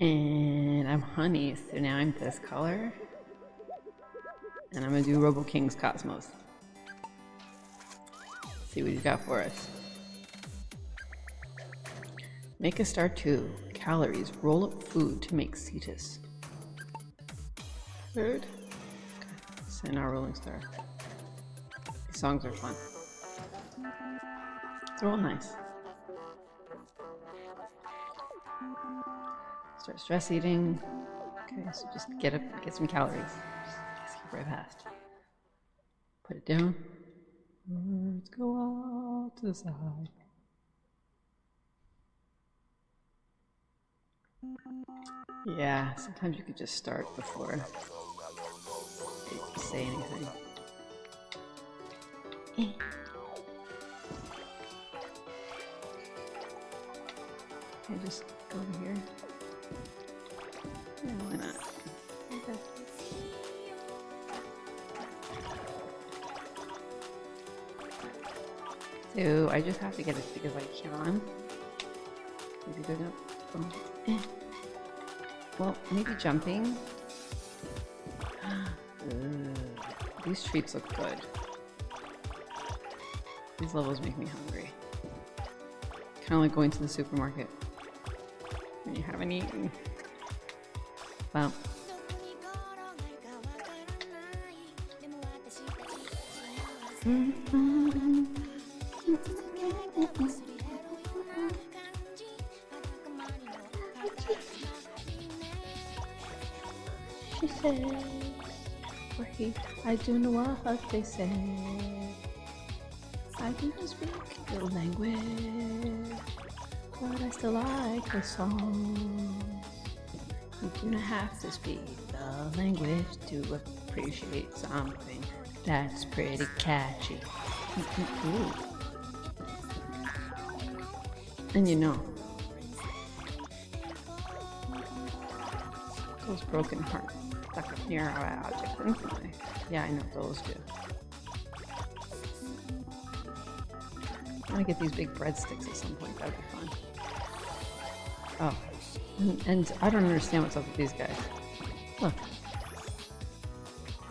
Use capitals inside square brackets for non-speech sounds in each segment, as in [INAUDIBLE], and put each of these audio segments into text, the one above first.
And I'm honey, so now I'm this color. And I'm gonna do Robo King's Cosmos. see what he's got for us. Make a star 2. Calories. Roll up food to make cetus. Okay. Send our rolling star. These songs are fun. They're all nice. Start stress eating. Okay, so just get up, get some calories. Just skip right past. Put it down. Let's go out to the side. Yeah, sometimes you could just start before they say anything. Eh. I just go over here. Yeah, why not? So I just have to get big as I can. Maybe go down. Oh. Well, maybe jumping. [GASPS] These treats look good. These levels make me hungry. Kind of like going to the supermarket you haven't eaten. Well. She says, or he, I do know what they say. I do not speak the language, but I still like the song. You do not have to speak the language to appreciate something that's pretty catchy. [LAUGHS] And you know, those broken hearts stuck near our object. Yeah, I know those do. Want to get these big breadsticks at some point. That'd be fun. Oh, and, and I don't understand what's up with these guys. Look.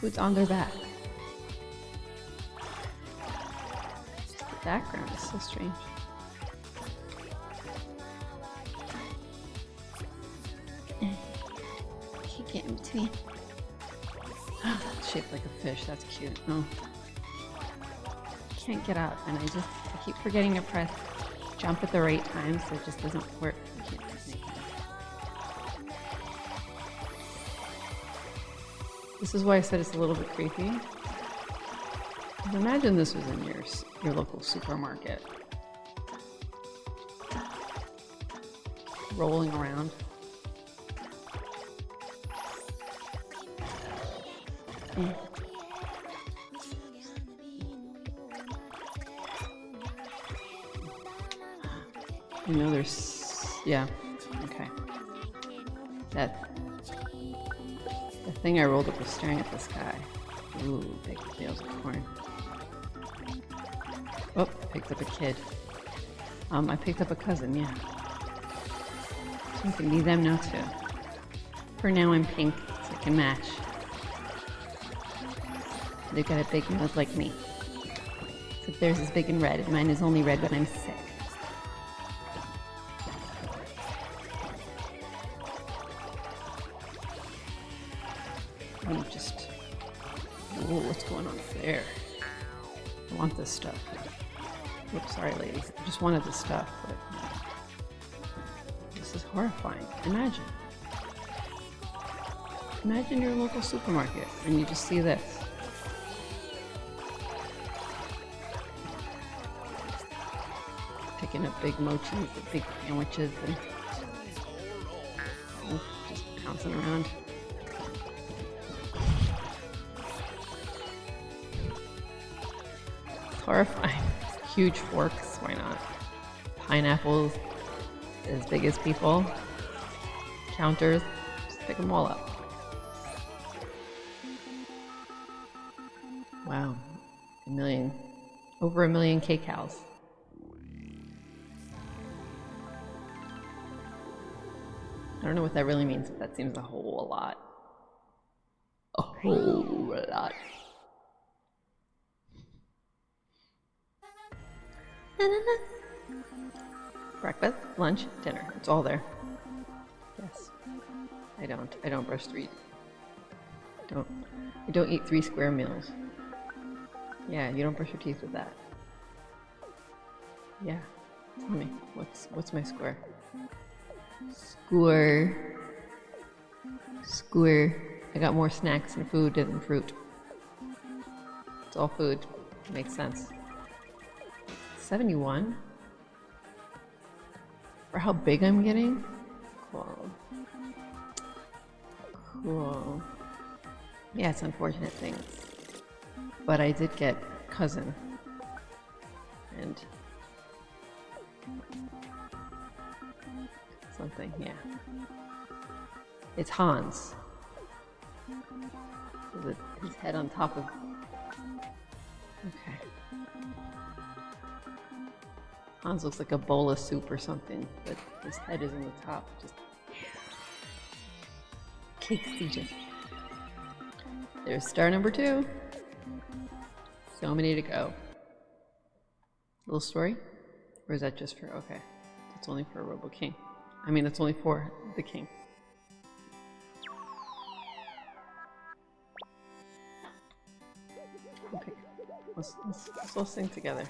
Who's on their back? The background is so strange. Can't get in between. shaped like a fish. That's cute. Oh. Can't get up, and I just I keep forgetting to press jump at the right time, so it just doesn't work. This is why I said it's a little bit creepy. Imagine this was in your your local supermarket, rolling around. Mm. You know, there's yeah, okay. That the thing I rolled up was staring at this guy. Ooh, big tails of corn. Oh, picked up a kid. Um, I picked up a cousin, yeah. So I can be them now too. For now I'm pink, so I can match. They've got a big nose like me. So theirs is big and red, and mine is only red when I'm sick. I want this stuff. Oops, sorry ladies. I just wanted this stuff, but... This is horrifying. Imagine. Imagine your local supermarket and you just see this. Picking up big mochis, big sandwiches, and just pouncing around. Horrifying. [LAUGHS] Huge forks, why not? Pineapples as big as people. Counters, just pick them all up. Wow, a million, over a million kcals. I don't know what that really means, but that seems a whole lot. A whole lot. Breakfast, lunch, dinner. It's all there. Yes. I don't. I don't brush three. Don't. I don't eat three square meals. Yeah, you don't brush your teeth with that. Yeah. Tell me, what's what's my square? Score. Square. I got more snacks and food than fruit. It's all food. Makes sense. 71? For how big I'm getting? Cool. Cool. Yeah, it's unfortunate things. But I did get cousin. And something, yeah. It's Hans. With his head on top of. Hans looks like a bowl of soup or something, but his head is on the top. Just. Cake CJ. There's star number two. So many to go. Little story? Or is that just for. Okay. That's only for a Robo King. I mean, that's only for the king. Okay, let's, let's, let's all sing together.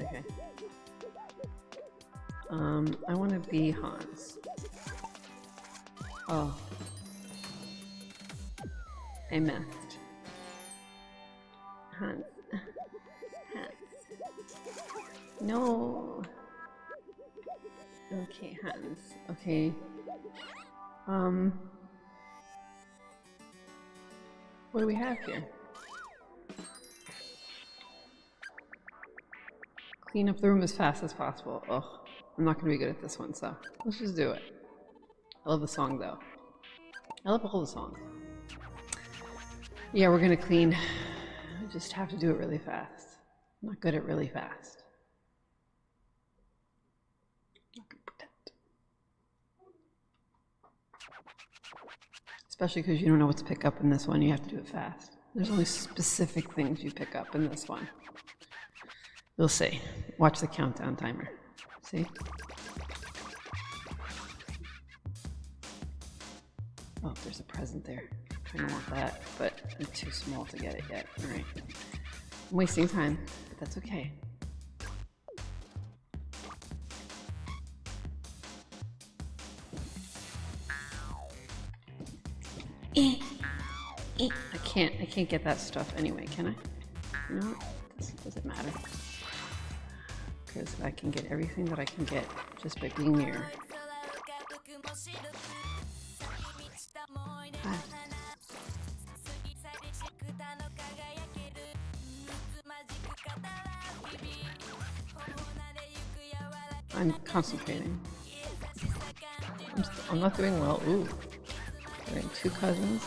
Okay. [LAUGHS] Um, I want to be Hans. Oh. I missed. Hans. Hans. No. Okay, Hans. Okay. Um. What do we have here? Clean up the room as fast as possible. Ugh. I'm not gonna be good at this one, so let's just do it. I love the song though. I love all the songs. Yeah, we're gonna clean. I just have to do it really fast. I'm not good at really fast. Not gonna pretend. Especially because you don't know what to pick up in this one, you have to do it fast. There's only specific things you pick up in this one. You'll see. Watch the countdown timer. See? Oh, there's a present there. I don't want that, but I'm too small to get it yet. Alright. I'm wasting time, but that's okay. Eh. Eh. I can't, I can't get that stuff anyway, can I? No, does, it matter? Because I can get everything that I can get just by being. Hi. I'm concentrating. I'm, I'm not doing well. Ooh. Getting two cousins.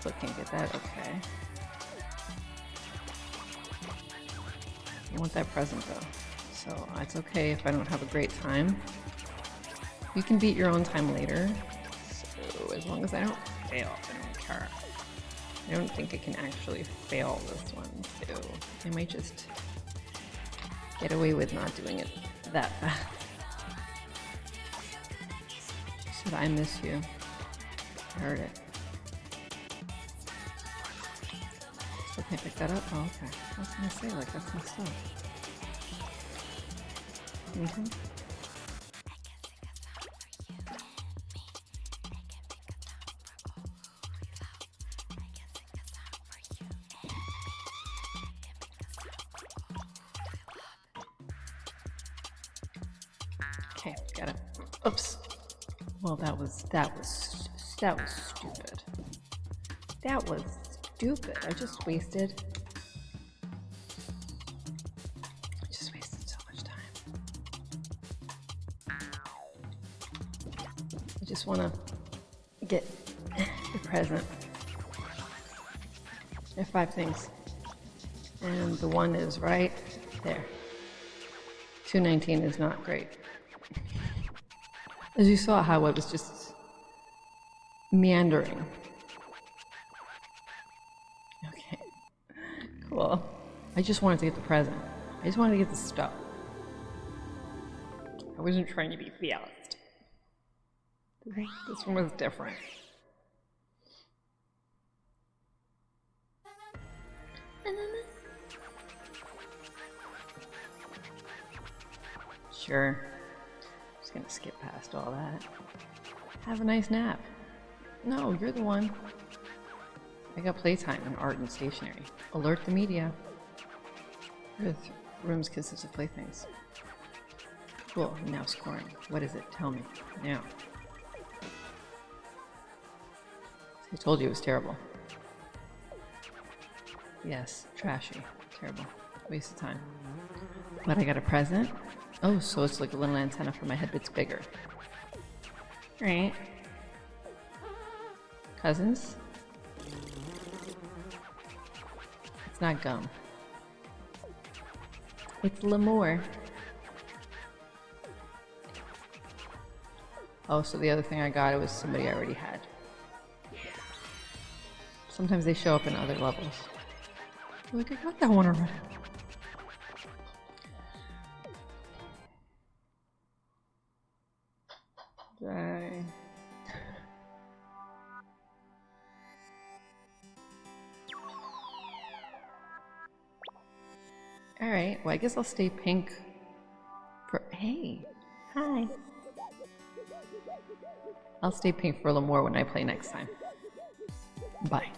Still can't get that. Okay. I want that present though. So it's okay if I don't have a great time. You can beat your own time later. So as long as I don't fail, I don't care. I don't think I can actually fail this one too. I might just get away with not doing it that fast. Said I miss you. I heard it. Still can't pick that up? Oh, okay. I was gonna say, like, that's my stuff. Mm-hmm. Okay, got it. Oops. Well, that was that was that was stupid. That was stupid. I just wasted. I just wasted so much time. I just want to get the present. There are five things. And the one is right there. 219 is not great. As you saw how it was just meandering. Okay, cool. I just wanted to get the present. I just wanted to get the stuff. I wasn't trying to be fast. This one was different. Sure. Gonna skip past all that. Have a nice nap. No, you're the one. I got playtime in art and stationery. Alert the media. Earth rooms consist of playthings. Cool, now scoring. What is it? Tell me. Now. I told you it was terrible. Yes, trashy. Terrible. Waste of time. But I got a present? Oh, so it's like a little antenna for my head, it's bigger. Right. Cousins? It's not gum. It's Lemur. Oh, so the other thing I got, it was somebody I already had. Sometimes they show up in other levels. Like, I got that one already. Alright, well I guess I'll stay pink for- hey! Hi! I'll stay pink for a little more when I play next time. Bye.